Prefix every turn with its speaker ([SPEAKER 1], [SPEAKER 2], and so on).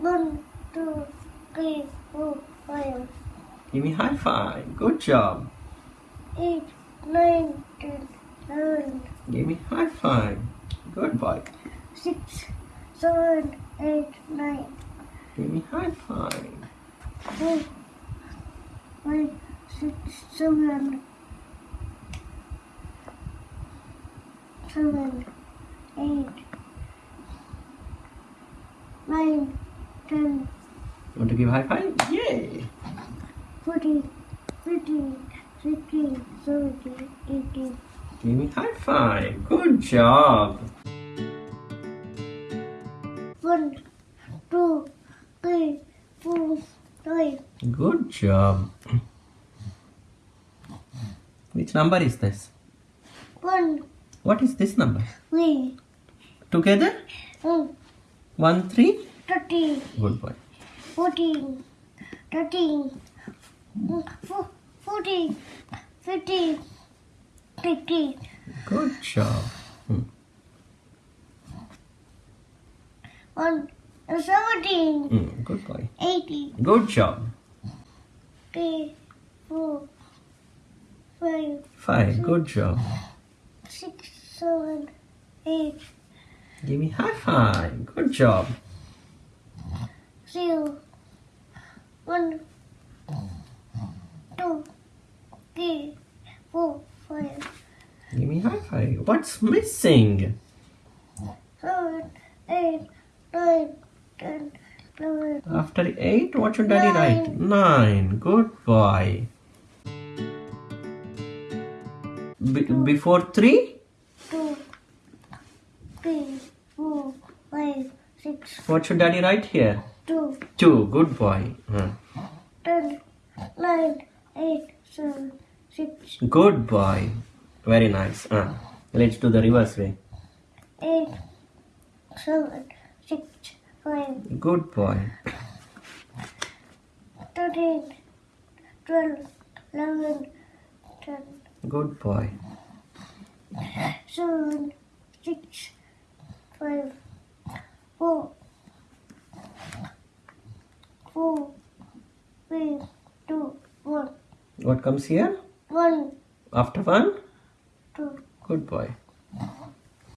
[SPEAKER 1] One, two, three, four, five,
[SPEAKER 2] Give me high five. Good job.
[SPEAKER 1] eight, nine, ten, eleven,
[SPEAKER 2] Give me high five. Good boy.
[SPEAKER 1] six, seven, eight, nine,
[SPEAKER 2] Give me high five.
[SPEAKER 1] four, five, six, seven, seven, eight, nine, ten,
[SPEAKER 2] Want to give high five? Yay!
[SPEAKER 1] fourteen, fifteen, sixteen, seventeen, eighteen.
[SPEAKER 2] Give me high five. Good job.
[SPEAKER 1] One, two, three, four, five,
[SPEAKER 2] Good job. Which number is this?
[SPEAKER 1] one,
[SPEAKER 2] What is this number?
[SPEAKER 1] three,
[SPEAKER 2] Together?
[SPEAKER 1] one,
[SPEAKER 2] One, three?
[SPEAKER 1] Thirteen,
[SPEAKER 2] Good boy.
[SPEAKER 1] fourteen, thirteen, four, fourteen, fifteen, sixteen,
[SPEAKER 2] Good job. Hmm.
[SPEAKER 1] one, seventeen,
[SPEAKER 2] Hmm, Good boy.
[SPEAKER 1] eighteen,
[SPEAKER 2] Good job.
[SPEAKER 1] three, four, five,
[SPEAKER 2] Five. Good job.
[SPEAKER 1] six, seven, eight,
[SPEAKER 2] Give me high five. Good job.
[SPEAKER 1] Zero, one, two, three, four, five,
[SPEAKER 2] Give me high five. What's missing?
[SPEAKER 1] seven, eight, nine, ten, eleven,
[SPEAKER 2] After eight, what should daddy write? Nine. Good boy. Be- before three,
[SPEAKER 1] two, three, four, five, six,
[SPEAKER 2] what should daddy write here?
[SPEAKER 1] Two,
[SPEAKER 2] Two. Good boy. Hmm.
[SPEAKER 1] ten, nine, eight, seven, six,
[SPEAKER 2] Good boy. Very nice. Uh, let's do the reverse way.
[SPEAKER 1] eight, seven, six, five,
[SPEAKER 2] Good boy.
[SPEAKER 1] thirteen, twelve, eleven, ten,
[SPEAKER 2] Good boy.
[SPEAKER 1] seven, six, five, four, four, three, two, one,
[SPEAKER 2] What comes here?
[SPEAKER 1] one,
[SPEAKER 2] After one?
[SPEAKER 1] two.
[SPEAKER 2] Good boy.